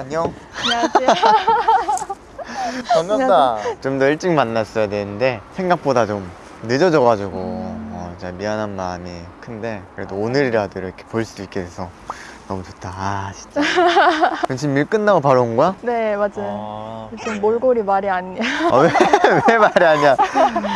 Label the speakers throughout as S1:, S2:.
S1: 안녕
S2: 안녕하세요.
S1: 반갑다 좀 더 일찍 만났어야 되는데 생각보다 좀 늦어져가지고 어, 진짜 미안한 마음이 큰데 그래도 오늘이라도 이렇게 볼 수 있게 돼서 너무 좋다 아 진짜 그럼 지금 일 끝나고 바로 온 거야?
S2: 네, 맞아요.
S1: 아,
S2: 지금 몰골이 말이 아니야.
S1: 아, 왜, 왜 말이 아니야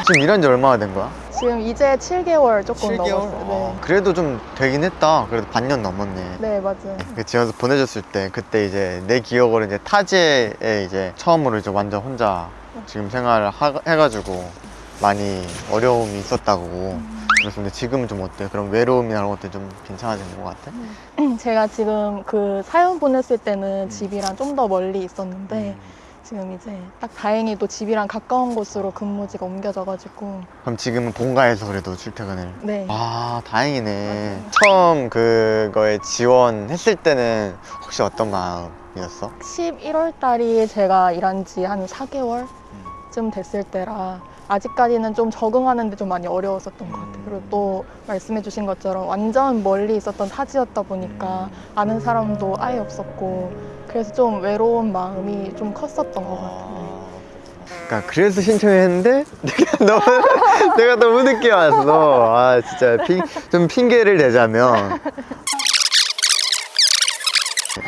S1: 지금 일한 지 얼마나 된 거야?
S2: 지금 이제 7개월 조금
S1: 7개월?
S2: 넘었어요. 네.
S1: 그래도 좀 되긴 했다 그래도 반년 넘었네
S2: 네, 맞아요.
S1: 그 지원서 보내줬을 때 그때 이제 내 기억으로 이제 타지에 이제 처음으로 이제 완전 혼자 지금 생활을 하, 해가지고 많이 어려움이 있었다고 그래서 근데 지금은 좀 어때? 그런 외로움이나 그런 것들 좀 괜찮아진 것 같아?
S2: 제가 지금 그 사연 보냈을 때는 집이랑 좀 더 멀리 있었는데 지금 이제 딱 다행히도 집이랑 가까운 곳으로 근무지가 옮겨져가지고.
S1: 그럼 지금은 본가에서 그래도 출퇴근을?
S2: 네.
S1: 아 다행이네. 처음 그거에 지원했을 때는 혹시 어떤 마음이었어?
S2: 11월 달이 제가 일한 지 한 4개월쯤 됐을 때라 아직까지는 좀 적응하는데 좀 많이 어려웠었던 것 같아요. 그리고 또 말씀해 주신 것처럼 완전 멀리 있었던 타지였다 보니까 아는 사람도 아예 없었고 그래서 좀 외로운 마음이 좀 컸었던 것 같아요.
S1: 그러니까 그래서 신청했는데 내가 너무 내가 너무 늦게 왔어. 아 진짜 핑, 좀 핑계를 대자면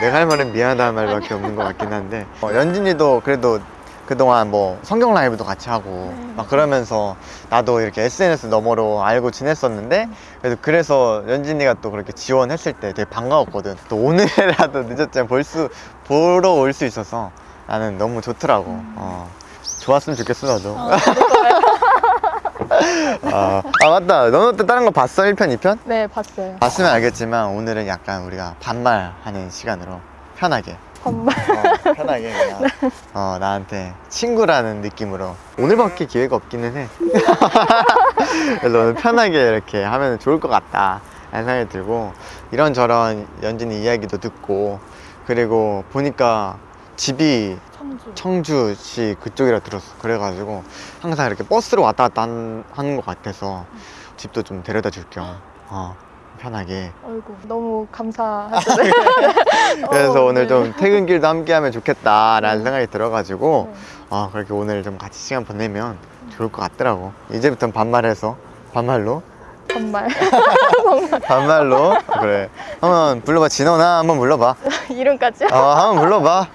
S1: 내가 할 말은 미안하다는 말밖에 없는 것 같긴 한데 어, 연진이도 그래도 그동안 뭐 성경 라이브도 같이 하고 막 그러면서 나도 이렇게 SNS 너머로 알고 지냈었는데 그래도 그래서 연진이가 또 그렇게 지원했을 때 되게 반가웠거든. 또 오늘이라도 늦었지만 볼 수 보러 올 수 있어서 나는 너무 좋더라고. 어. 좋았으면 좋겠어 나도. 아, 아 맞다. 너는 또 다른 거 봤어? 1편 2편?
S2: 네, 봤어요.
S1: 봤으면 알겠지만 오늘은 약간 우리가 반말하는 시간으로 편하게
S2: 정말
S1: 어, 편하게 그냥. 어, 나한테 친구라는 느낌으로. 오늘밖에 기회가 없기는 해. 그래서 오늘 편하게 이렇게 하면 좋을 것 같다. 라는 생각이 들고 이런저런 연진이 이야기도 듣고 그리고 보니까 집이
S2: 청주.
S1: 청주시 그쪽이라 들었어. 그래가지고 항상 이렇게 버스로 왔다 갔다 한- 하는 것 같아서 집도 좀 데려다 줄겸 어, 편하게
S2: 어이구, 너무 감사하죠. 네.
S1: 그래서
S2: 어,
S1: 오늘
S2: 네.
S1: 좀 퇴근길도 함께 하면 좋겠다라는 생각이 들어가지고
S2: 네.
S1: 아 그렇게 오늘 좀 같이 시간 보내면 좋을 것 같더라고 이제부터는 반말해서 반말로
S2: 정말
S1: 반말로 그래 한번 불러봐 진원아 한번 불러봐
S2: 이름까지요?
S1: 어 한번 불러봐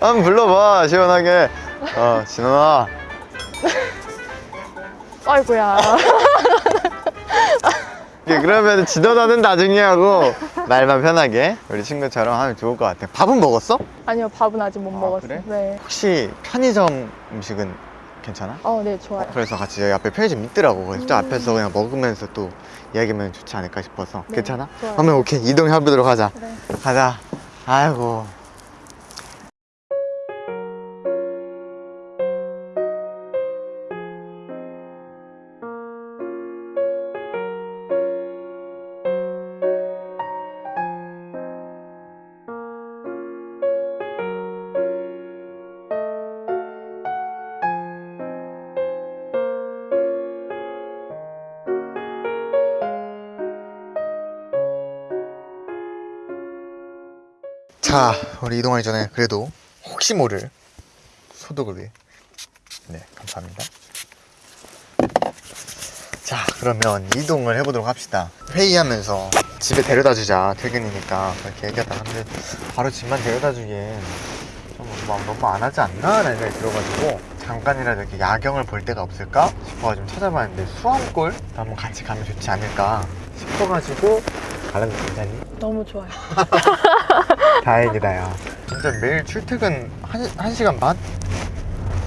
S1: 한번 불러봐 시원하게 어 진원아
S2: 아이고야.
S1: 예, 그러면 진원아는 나중에 하고 말만 편하게 우리 친구처럼 하면 좋을 것 같아 밥은 먹었어?
S2: 아니요, 밥은 아직 못
S1: 아,
S2: 먹었어요.
S1: 그래?
S2: 네.
S1: 혹시 편의점 음식은 괜찮아?
S2: 어, 네, 좋아요.
S1: 그래서 같이 여기 앞에 편의점 있더라고 그래서 저 앞에서 그냥 먹으면서 또 이야기하면 좋지 않을까 싶어서
S2: 네,
S1: 괜찮아?
S2: 좋아요.
S1: 그러면 오케이 이동해보도록 하자
S2: 네.
S1: 가자 아이고 자 우리 이동하기 전에 그래도 혹시 모를 소독을 위해. 네 감사합니다. 자 그러면 이동을 해보도록 합시다. 회의하면서 집에 데려다 주자. 퇴근이니까 그렇게 얘기하다 근데 바로 집만 데려다 주기엔 좀 너무, 너무 안 하지 않나? 라는 생각이 들어가지고 잠깐이라도 이렇게 야경을 볼 데가 없을까? 싶어 좀 찾아봤는데 수암골? 한번 같이 가면 좋지 않을까 싶어가지고 거 괜찮니?
S2: 너무 좋아요.
S1: 다행이다 야 진짜 매일 출퇴근 한, 한 시간 반?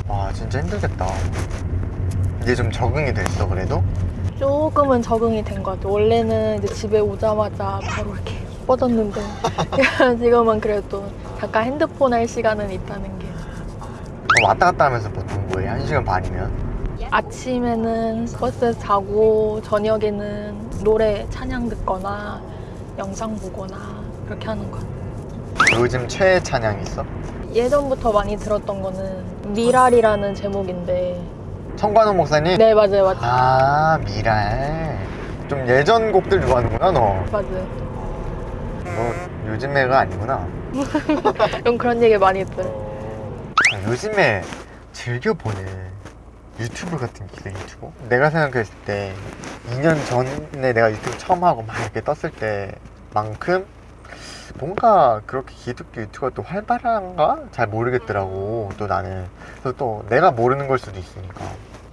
S1: 와 진짜 힘들겠다 이제 좀 적응이 됐어 그래도?
S2: 조금은 적응이 된 것 같아요. 원래는 이제 집에 오자마자 바로 이렇게 뻗었는데 지금은 그래도 잠깐 핸드폰 할 시간은 있다는 게
S1: 어, 왔다 갔다 하면서 보통 뭐해? 한 시간 반이면?
S2: 아침에는 버스에서 자고 저녁에는 노래 찬양 듣거나 영상 보거나 그렇게 하는 것 같아요.
S1: 요즘 최애 찬양 있어?
S2: 예전부터 많이 들었던 거는 미랄이라는 제목인데
S1: 청관호 목사님?
S2: 네 맞아요 맞아요
S1: 아 미랄 좀 예전 곡들 좋아하는구나 너
S2: 맞아요
S1: 뭐 요즘 애가 아니구나.
S2: 좀 그런 얘기 많이 들어요.
S1: 아, 요즘에 즐겨 보는 유튜브 같은 게 유튜버? 내가 생각했을 때 2년 전에 내가 유튜브 처음 하고 막 이렇게 떴을 때만큼 뭔가 그렇게 기독교 유튜브가 또 활발한가? 잘 모르겠더라고 또 나는. 그래서 또 내가 모르는 걸 수도 있으니까.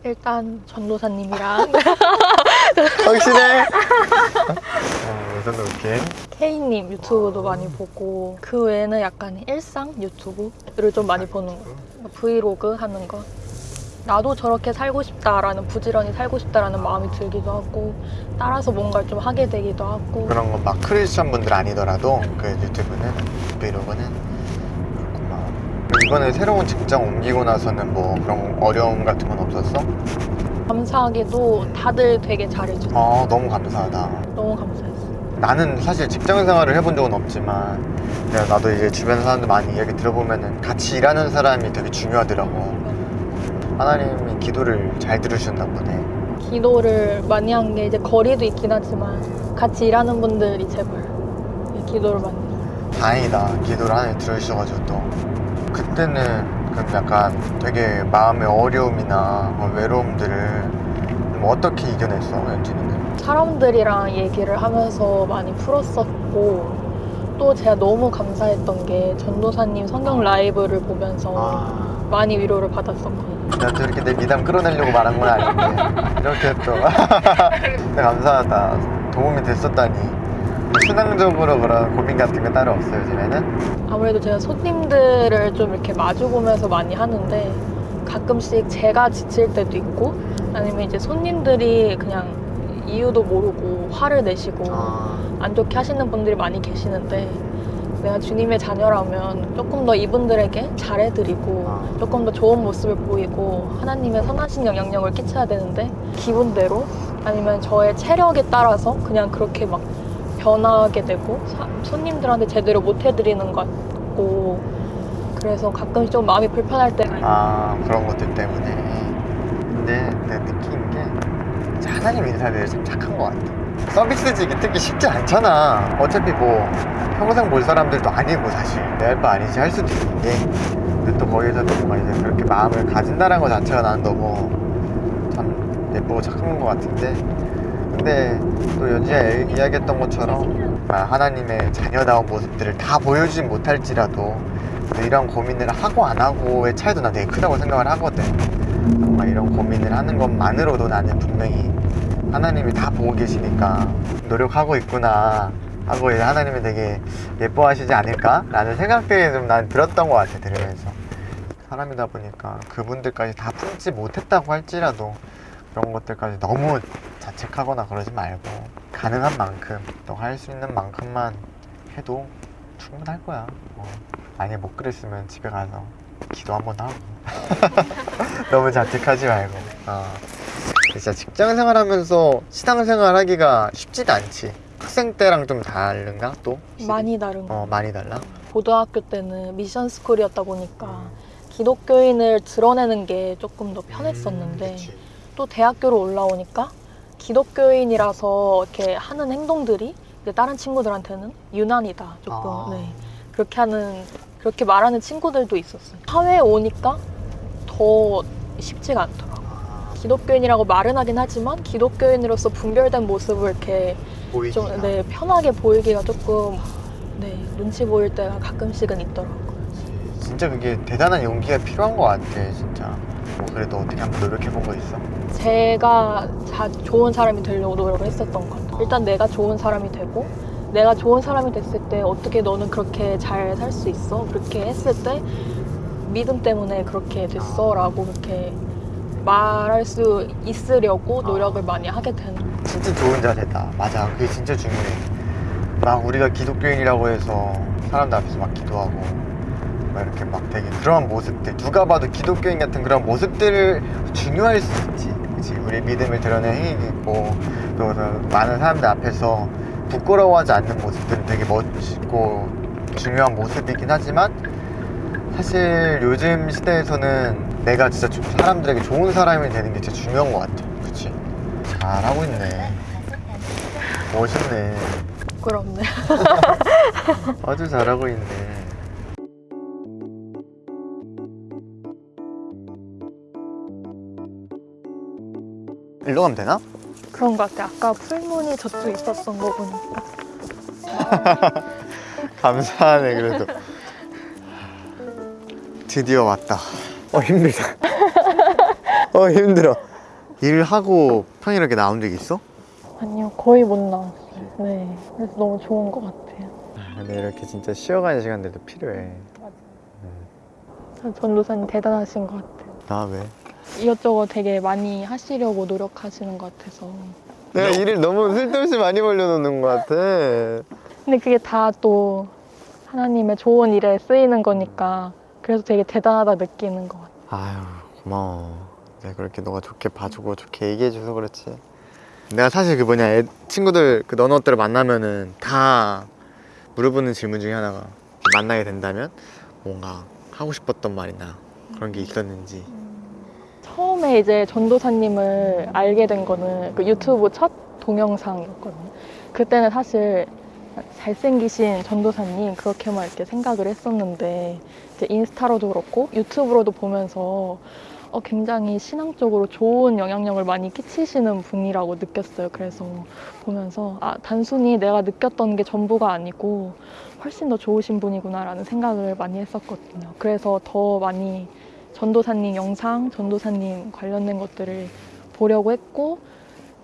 S2: 일단 전도사님이랑.
S1: 확실해? 어, 우선 이렇게.
S2: K님 유튜브도 많이 보고 그 외에는 약간 일상 유튜브를 좀 많이 보는 거. 브이로그 하는 거 나도 저렇게 살고 싶다라는 부지런히 살고 싶다라는 마음이 들기도 하고 따라서 뭔가를 좀 하게 되기도 하고.
S1: 그런 거 막 크리스천 분들 아니더라도 그 유튜브는 브이로그는 그렇구나. 이번에 새로운 직장 옮기고 나서는 뭐 그런 어려움 같은 건 없었어?
S2: 감사하게도 다들 되게 잘해주고.
S1: 아 너무 감사하다.
S2: 너무 감사했어.
S1: 나는 사실 직장 생활을 해본 적은 없지만 내가 나도 이제 주변 사람들 많이 이야기 들어보면은 같이 일하는 사람이 되게 중요하더라고 하나님이 기도를 잘 들으셨나 보네.
S2: 기도를 많이 한 게 이제 거리도 있긴 하지만 같이 일하는 분들이 제발 기도를 많이.
S1: 다행이다. 기도를 하나님 들으셔가지고 또. 그때는 그럼 약간 되게 마음의 어려움이나 뭐 외로움들을 좀 어떻게 이겨냈어 연진이는?
S2: 사람들이랑 얘기를 하면서 많이 풀었었고 또 제가 너무 감사했던 게 전도사님 성경 라이브를 보면서
S1: 아.
S2: 많이 위로를 받았었거
S1: 또 이렇게 내 미담 끌어내려고 말한 건 아닌데. 이렇게 또. 진짜 감사하다. 도움이 됐었다니. 신앙적으로 그런 고민 같은 거 따로 없어요 요즘에는?
S2: 아무래도 제가 손님들을 좀 이렇게 마주보면서 많이 하는데 가끔씩 제가 지칠 때도 있고 아니면 이제 손님들이 그냥 이유도 모르고 화를 내시고
S1: 아.
S2: 안 좋게 하시는 분들이 많이 계시는데 내가 주님의 자녀라면 조금 더 이분들에게 잘해드리고
S1: 아.
S2: 조금 더 좋은 모습을 보이고 하나님의 선하신 영향력을 끼쳐야 되는데 기분대로 아니면 저의 체력에 따라서 그냥 그렇게 막 변하게 되고 사- 손님들한테 제대로 못 해드리는 것 같고 그래서 가끔씩 좀 마음이 불편할 때가.
S1: 아 그런 것들 때문에 근데 내가 느낀 게 하나님 인사들이 참 착한 것 같아 서비스직이 특히 쉽지 않잖아. 어차피 뭐 평생 볼 사람들도 아니고 사실 내 할 바 아니지 할 수도 있는데. 근데 또 거기서도 뭔가 이제 그렇게 마음을 가진다는 것 자체가 난 너무 참 예쁘고 착한 것 같은데. 근데 또 연지가 이- 이야기했던 것처럼 아, 하나님의 자녀다운 모습들을 다 보여주진 못할지라도 또 이런 고민을 하고 안 하고의 차이도 난 되게 크다고 생각을 하거든. 정말 이런 고민을 하는 것만으로도 나는 분명히 하나님이 다 보고 계시니까 노력하고 있구나 하고 이제 하나님이 되게 예뻐하시지 않을까? 라는 생각들이 좀 난 들었던 것 같아 들으면서 사람이다 보니까 그분들까지 다 품지 못했다고 할지라도 그런 것들까지 너무 자책하거나 그러지 말고 가능한 만큼 또할수 있는 만큼만 해도 충분할 거야 어. 만약에 못 그랬으면 집에 가서 기도 한번 하고 너무 자책하지 말고 어. 진짜 직장 생활하면서 신앙생활 하기가 쉽지도 않지 학생 때랑 좀 다른가 또?
S2: 많이 다른 거
S1: 어 많이 달라?
S2: 고등학교 때는 미션 스쿨이었다 보니까 기독교인을 드러내는 게 조금 더 편했었는데
S1: 음.
S2: 또 대학교로 올라오니까 기독교인이라서 이렇게 하는 행동들이 다른 친구들한테는 유난이다 조금
S1: 아.
S2: 네. 그렇게 하는 그렇게 말하는 친구들도 있었어요 사회에 오니까 더 쉽지가 않더라고
S1: 아,
S2: 기독교인이라고 말은 하긴 하지만 기독교인으로서 분별된 모습을 이렇게 좀 네, 편하게 보이기가 조금 네, 눈치 보일 때가 가끔씩은 있더라고요
S1: 진짜 그게 대단한 용기가 필요한 것 같아 진짜 뭐 그래도 어떻게 한번 노력해 본 거 있어?
S2: 제가 자, 좋은 사람이 되려고 노력을 했었던 것 같아요. 일단 내가 좋은 사람이 되고 내가 좋은 사람이 됐을 때 어떻게 너는 그렇게 잘 살 수 있어? 그렇게 했을 때 믿음 때문에 그렇게 됐어 라고 그렇게 말할 수 있으려고 노력을 많이 하게 되는 같아요.
S1: 진짜 좋은 자세다. 맞아. 그게 진짜 중요해. 막 우리가 기독교인이라고 해서 사람들 앞에서 막 기도하고 막 이렇게 막 되게 그런 모습들 누가 봐도 기독교인 같은 그런 모습들을 중요할 수 있지. 그치? 우리 믿음을 드러낸 행위도 있고 또 많은 사람들 앞에서 부끄러워하지 않는 모습들은 되게 멋있고 중요한 모습이긴 하지만 사실 요즘 시대에서는 내가 진짜 좀 사람들에게 좋은 사람이 되는 게 진짜 중요한 것 같아 그치 잘하고 있네 멋있네.
S2: 부끄럽네.
S1: 아주 잘하고 있네. 일로 가면 되나?
S2: 그런 것 같아. 아까 풀무늬 저쪽 있었던 거 보니까.
S1: 감사하네 그래도. 드디어 왔다. 어 힘들다. 어 힘들어. 일하고 평일하게 나온 적 있어?
S2: 아니요, 거의 못 나왔어요. 네. 그래서 너무 좋은 것 같아요.
S1: 근데 이렇게 진짜 쉬어가는 시간들도 필요해.
S2: 전도사님 대단하신 것 같아요.
S1: 나 왜?
S2: 이것저것 되게 많이 하시려고 노력하시는 것 같아서.
S1: 내가 일을 너무 쓸데없이 많이 벌려놓는 것 같아.
S2: 근데 그게 다 또 하나님의 좋은 일에 쓰이는 거니까 그래서 되게 대단하다 느끼는 것 같아요.
S1: 아유 고마워. 내가 그렇게 너가 좋게 봐주고 좋게 얘기해줘서 그렇지. 내가 사실 그 뭐냐 애, 친구들 그 너너들을 만나면은 다 물어보는 질문 중에 하나가 만나게 된다면 뭔가 하고 싶었던 말이나 그런 게 있었는지.
S2: 처음에 이제 전도사님을 알게 된 거는 그 유튜브 첫 동영상이었거든요. 그때는 사실 잘생기신 전도사님 그렇게만 이렇게 생각을 했었는데 인스타로도 그렇고 유튜브로도 보면서 어, 굉장히 신앙적으로 좋은 영향력을 많이 끼치시는 분이라고 느꼈어요. 그래서 보면서 아 단순히 내가 느꼈던 게 전부가 아니고 훨씬 더 좋으신 분이구나라는 생각을 많이 했었거든요. 그래서 더 많이 전도사님 영상, 전도사님 관련된 것들을 보려고 했고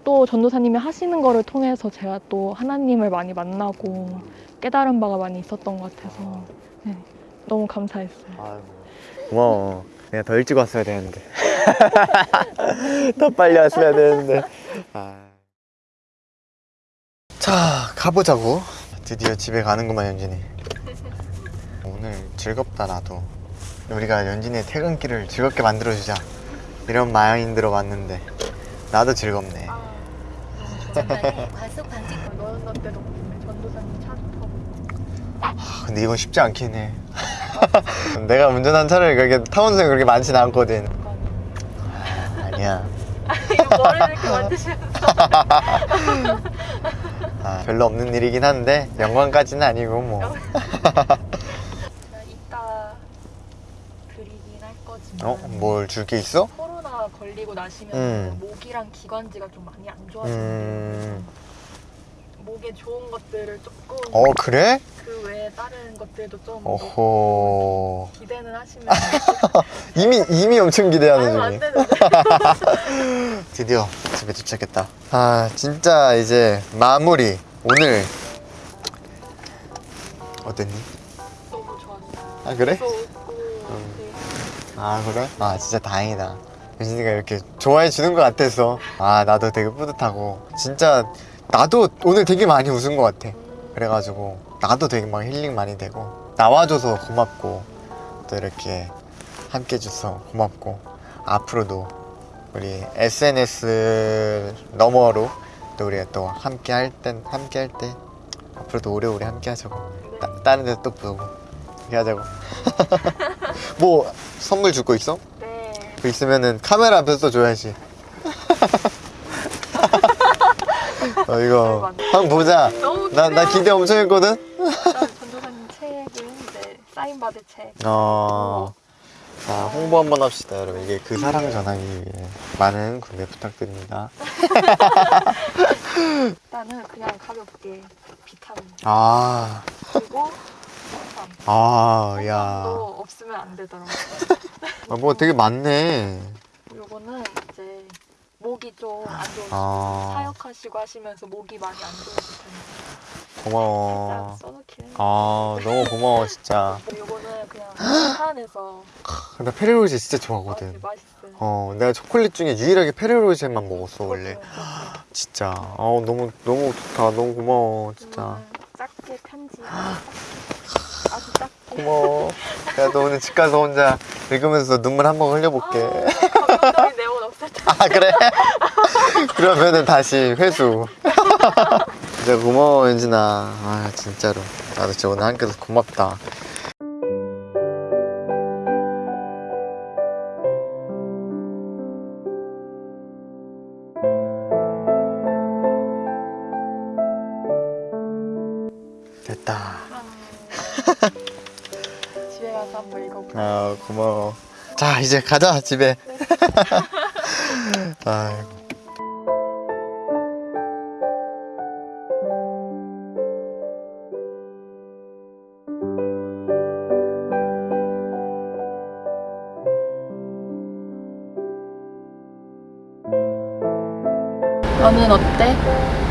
S2: 또 전도사님이 하시는 거를 통해서 제가 또 하나님을 많이 만나고 깨달은 바가 많이 있었던 것 같아서 네, 너무 감사했어요.
S1: 고마워. 내가 더 일찍 왔어야 되는데. 더 빨리 왔어야 되는데. 아. 자, 가보자고. 드디어 집에 가는구만, 연진이. 오늘 즐겁다, 나도. 우리가 연진이의 퇴근길을 즐겁게 만들어주자. 이런 마인드로 왔는데. 나도 즐겁네.
S3: 전방에 과속 방지
S2: 너는 때도 전도사님 차 타고
S1: 아, 근데 이건 쉽지 않긴 해. 내가 운전한 차를 그렇게 타본 적이 그렇게 많진 않거든. 아니야.
S2: 머리를 이렇게 만드시면서
S1: 아, 별로 없는 일이긴 한데 영광까지는 아니고 뭐.
S2: 이따 드리긴 할 거지만
S1: 어? 뭘 줄 게 있어?
S2: 코로나 걸리고 나시면
S1: 음.
S2: 목이랑 기관지가 좀 많이 안 좋아지는데
S1: 음.
S2: 목에 좋은 것들을 조금
S1: 어 그래?
S2: 그 외에 다른 것들도 좀
S1: 어호.
S2: 기대는 하시면
S1: 이미 이미 엄청 기대하는 중이. 드디어 집에 도착했다. 아 진짜 이제 마무리. 오늘 어땠니?
S2: 너무 좋았어요
S1: 아 그래? 음. 아 그래? 아 진짜 다행이다 유진이가 이렇게 좋아해 주는 것 같아서. 아 나도 되게 뿌듯하고. 진짜 나도 오늘 되게 많이 웃은 것 같아. 그래가지고 나도 되게 막 힐링 많이 되고. 나와줘서 고맙고. 또 이렇게 함께 해줘서 고맙고. 앞으로도 우리 SNS 너머로 또 우리가 또 함께 할 땐 함께 할 때 앞으로도 오래오래 함께 하자고. 따, 다른 데도 또 보고 이렇게 하자고. 뭐 선물 줄 거 있어? 네그 있으면은 카메라 앞에서 줘야지. 어 이거 한번 보자. 나 나 기대 엄청 했거든.
S2: 전도사님 책을 이제 사인 받을 책
S1: 어. 자 홍보 한번 합시다 여러분 이게 그 사랑 전하기 위해 많은 구매 부탁드립니다.
S2: 일단은 그냥 가볍게 비타민
S1: 아,
S2: 그리고
S1: 아, 야,
S2: 홍삼도 없으면 안 되더라고요
S1: 아, 뭐 되게 많네.
S2: 요거는 이제 목이 좀 안 좋으시고
S1: 아.
S2: 사역하시고 하시면서 목이 많이 안 좋으실 텐데
S1: 고마워. 아 너무 고마워 진짜.
S2: 요거는 그냥 차 안에서
S1: 나 페레로제 진짜
S2: 아,
S1: 좋아하거든.
S2: 되게 맛있어요
S1: 어 내가 초콜릿 중에 유일하게 페레로제만 먹었어 원래. 진짜 아 너무 너무 좋다 너무 고마워 진짜
S2: 작게 편지 작게
S1: 고마워. 야 너 오늘 집 가서 혼자 읽으면서 눈물 한 번 흘려볼게.
S2: 아, 내용은 없을 텐데.
S1: 아 그래? 그러면은 다시 회수. 진짜 고마워 연진아. 아 진짜로. 나도 진짜 오늘 함께해서 고맙다 자 이제 가자 집에. 아이고.
S2: 너는 어때?